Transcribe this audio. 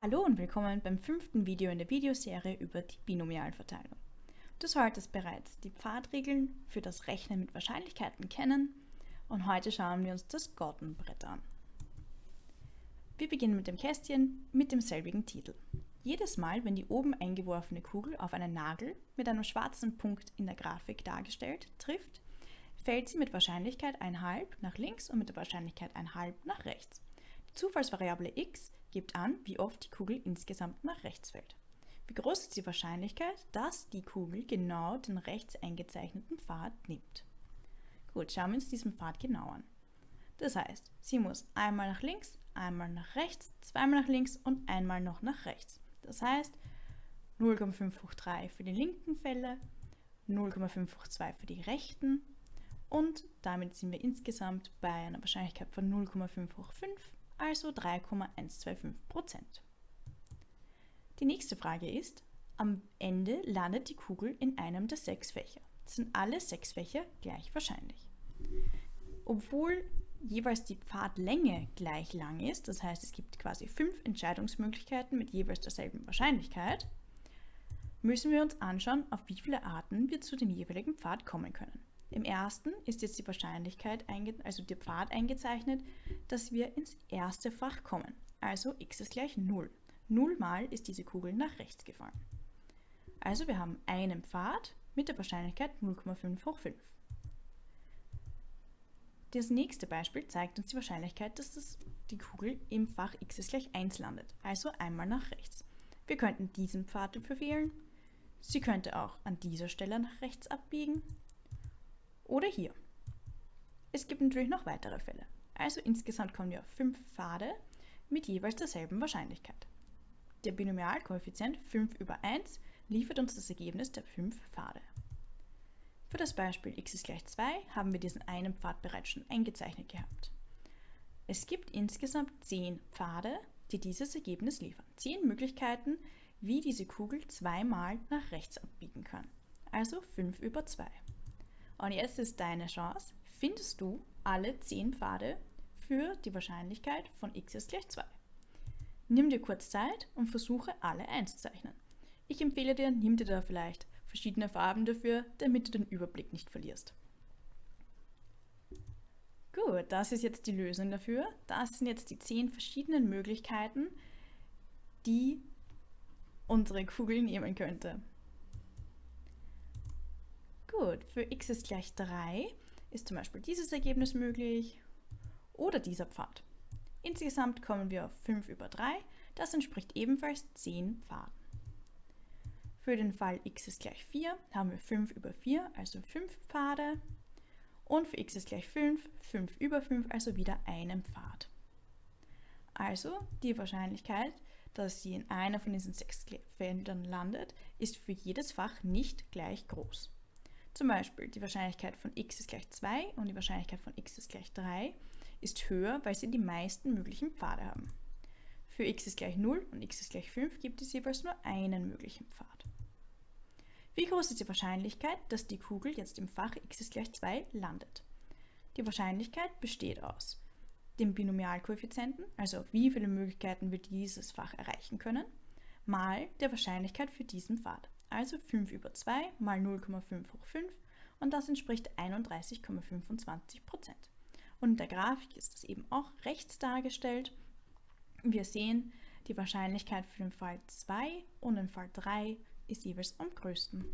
Hallo und willkommen beim fünften Video in der Videoserie über die Binomialverteilung. Du solltest bereits die Pfadregeln für das Rechnen mit Wahrscheinlichkeiten kennen und heute schauen wir uns das Gordon-Brett an. Wir beginnen mit dem Kästchen mit demselbigen Titel. Jedes Mal, wenn die oben eingeworfene Kugel auf einen Nagel mit einem schwarzen Punkt in der Grafik dargestellt trifft, fällt sie mit Wahrscheinlichkeit 1,5 nach links und mit der Wahrscheinlichkeit 1,5 nach rechts. Zufallsvariable x gibt an, wie oft die Kugel insgesamt nach rechts fällt. Wie groß ist die Wahrscheinlichkeit, dass die Kugel genau den rechts eingezeichneten Pfad nimmt? Gut, schauen wir uns diesen Pfad genau an. Das heißt, sie muss einmal nach links, einmal nach rechts, zweimal nach links und einmal noch nach rechts. Das heißt 0,5 für die linken Fälle, 0,5 für die rechten und damit sind wir insgesamt bei einer Wahrscheinlichkeit von 0,5 also 3,125% Die nächste Frage ist, am Ende landet die Kugel in einem der sechs Fächer. Sind alle sechs Fächer gleich wahrscheinlich? Obwohl jeweils die Pfadlänge gleich lang ist, das heißt es gibt quasi fünf Entscheidungsmöglichkeiten mit jeweils derselben Wahrscheinlichkeit, müssen wir uns anschauen, auf wie viele Arten wir zu dem jeweiligen Pfad kommen können. Im ersten ist jetzt die Wahrscheinlichkeit, also der Pfad eingezeichnet, dass wir ins erste Fach kommen. Also x ist gleich 0. 0 mal ist diese Kugel nach rechts gefallen. Also wir haben einen Pfad mit der Wahrscheinlichkeit 0,5 hoch 5. Das nächste Beispiel zeigt uns die Wahrscheinlichkeit, dass das, die Kugel im Fach x ist gleich 1 landet, also einmal nach rechts. Wir könnten diesen Pfad dafür wählen. Sie könnte auch an dieser Stelle nach rechts abbiegen oder hier. Es gibt natürlich noch weitere Fälle. Also insgesamt kommen wir auf fünf Pfade mit jeweils derselben Wahrscheinlichkeit. Der Binomialkoeffizient 5 über 1 liefert uns das Ergebnis der fünf Pfade. Für das Beispiel x ist gleich 2 haben wir diesen einen Pfad bereits schon eingezeichnet gehabt. Es gibt insgesamt 10 Pfade, die dieses Ergebnis liefern. 10 Möglichkeiten, wie diese Kugel zweimal nach rechts abbiegen kann. Also 5 über 2. Und jetzt ist deine Chance, findest du alle 10 Pfade für die Wahrscheinlichkeit von x ist gleich 2. Nimm dir kurz Zeit und versuche alle einzuzeichnen. Ich empfehle dir, nimm dir da vielleicht verschiedene Farben dafür, damit du den Überblick nicht verlierst. Gut, das ist jetzt die Lösung dafür. Das sind jetzt die 10 verschiedenen Möglichkeiten, die unsere Kugel nehmen könnte. Gut, für x ist gleich 3 ist zum Beispiel dieses Ergebnis möglich oder dieser Pfad. Insgesamt kommen wir auf 5 über 3, das entspricht ebenfalls 10 Pfaden. Für den Fall x ist gleich 4 haben wir 5 über 4, also 5 Pfade. Und für x ist gleich 5, 5 über 5, also wieder einen Pfad. Also die Wahrscheinlichkeit, dass sie in einer von diesen sechs Feldern landet, ist für jedes Fach nicht gleich groß. Zum Beispiel die Wahrscheinlichkeit von x ist gleich 2 und die Wahrscheinlichkeit von x ist gleich 3 ist höher, weil sie die meisten möglichen Pfade haben. Für x ist gleich 0 und x ist gleich 5 gibt es jeweils nur einen möglichen Pfad. Wie groß ist die Wahrscheinlichkeit, dass die Kugel jetzt im Fach x ist gleich 2 landet? Die Wahrscheinlichkeit besteht aus dem Binomialkoeffizienten, also wie viele Möglichkeiten wir dieses Fach erreichen können, mal der Wahrscheinlichkeit für diesen Pfad also 5 über 2 mal 0,5 hoch 5 und das entspricht 31,25 Prozent. Und in der Grafik ist das eben auch rechts dargestellt. Wir sehen, die Wahrscheinlichkeit für den Fall 2 und den Fall 3 ist jeweils am größten.